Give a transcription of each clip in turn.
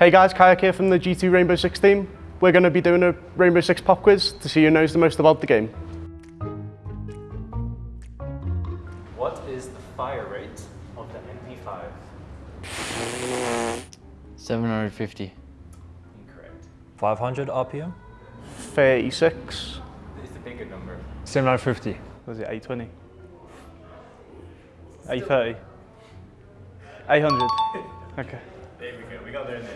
Hey guys, Kayak here from the G2 Rainbow Six team. We're going to be doing a Rainbow Six pop quiz to see who knows the most about the game. What is the fire rate of the MP5? 750. Incorrect. 500 RPM? 36. It's the bigger number. 750. Was it 820? 830? 800? Okay. There we got there in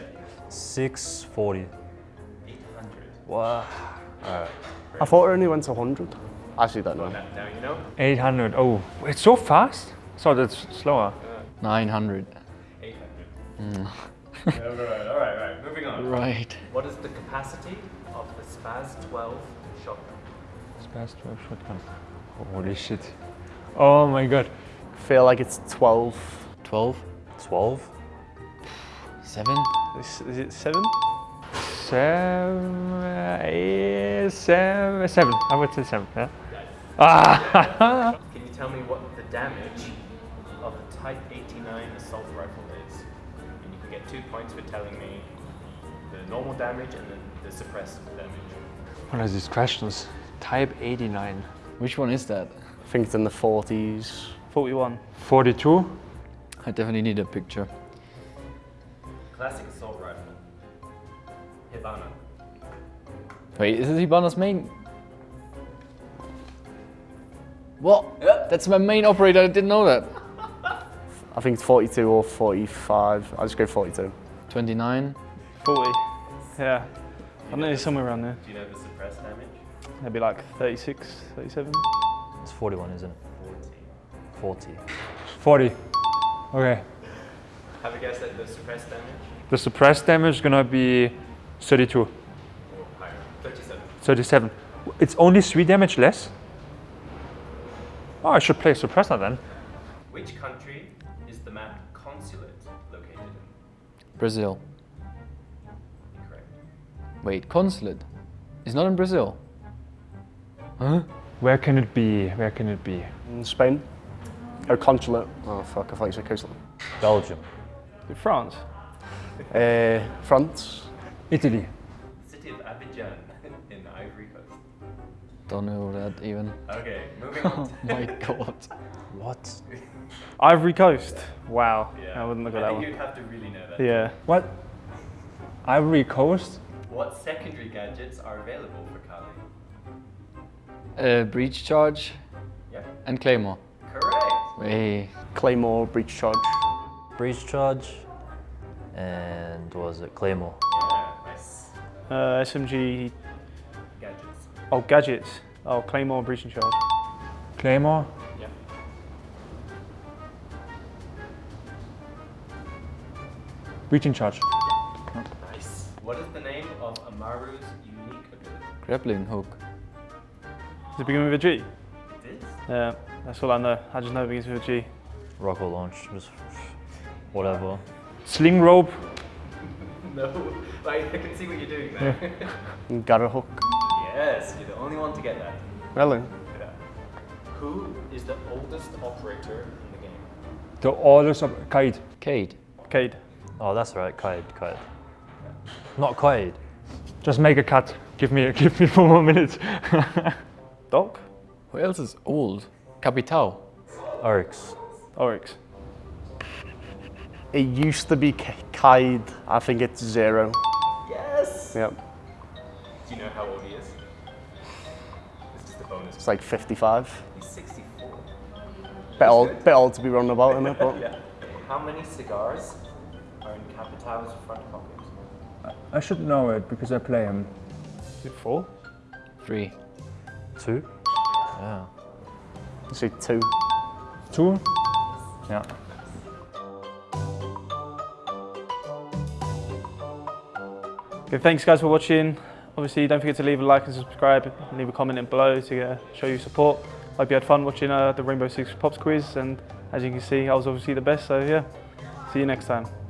the 640. 800. Wow. I thought it only went to 100. Actually, don't know. Now, now you know. 800. Oh, it's so fast. So that's slower. Uh, 900. 800. Mm. alright, alright, alright. Moving on. Right. What is the capacity of the SPAS 12 shotgun? Fast 12 shotgun. Holy shit. Oh my god. feel like it's 12. 12. 12? 7. Is, is it 7? Seven, eight, seven, seven. I would say seven. Yeah. Ah! Can you tell me what the damage of a Type 89 assault rifle is? And you can get two points for telling me the normal damage and then the suppressed damage. what are these questions? Type 89. Which one is that? I think it's in the 40s. 41. 42. I definitely need a picture. Classic assault rifle. Hibana. Wait, is this Hibana's main? What? That's my main operator. I didn't know that. I think it's 42 or 45. I'll just go 42. 29. 40. Yeah. I know it's somewhere around there. Do you know the suppressed damage? Maybe like 36, 37. It's 41, isn't it? 40. 40. 40. Okay. Have a guess at the suppressed damage? The suppressed damage is gonna be 32. Or higher? 37. 37. It's only 3 damage less? Oh, I should play suppressor then. Which country is the map consulate located in? Brazil. Incorrect. Wait, consulate. It's not in Brazil. Huh? Where can it be? Where can it be? In Spain. Oh, consulate. Oh, fuck, I thought you said consulate. Belgium. In France? Uh, France. Italy. City of Abidjan in Ivory Coast. Don't know that even. Okay, moving Oh my god. What? Ivory Coast. Wow. Yeah. I wouldn't look at that think one. you'd have to really know that. Yeah. What? Ivory Coast? What secondary gadgets are available for Kali? Uh, breach charge Yeah. and claymore. Correct. Hey, Claymore, breach charge. Breach charge. And was it? Claymore. Yeah, nice. Uh, SMG. Gadgets. Oh, gadgets. Oh, Claymore, breaching charge. Claymore? Yeah. Breaching charge. Nice. What is the name of Amaru's unique ability? grappling hook. Does it begin with a G? It is? Yeah, that's all I know. I just know it begins with a G. Rocket launch. Just whatever. Sling rope. No. Like, I can see what you're doing there. And Garra hook. yes, you're the only one to get that. Really? Yeah. Who is the oldest operator in the game? The oldest of Kaid. Cade. Kaid. Oh, that's right. Kaid. Kaid. Not Kaid. Just make a cut. Give me, give me four more minutes. Doc? Who else is old? Capitao. Oryx. Oryx. It used to be K- Kaid. I think it's zero. Yes! Yep. Do you know how old he is? This is the bonus. It's like 55. He's 64. Bit old, bit old to be running about in it, but Yeah. How many cigars are in Capitao's front pocket? I should know it because I play him. Is it four? Three. Two? Yeah. say two. Two? Yeah. Okay, thanks guys for watching. Obviously, don't forget to leave a like and subscribe and leave a comment below to uh, show your support. Hope you had fun watching uh, the Rainbow Six Pops quiz and as you can see, I was obviously the best, so yeah. See you next time.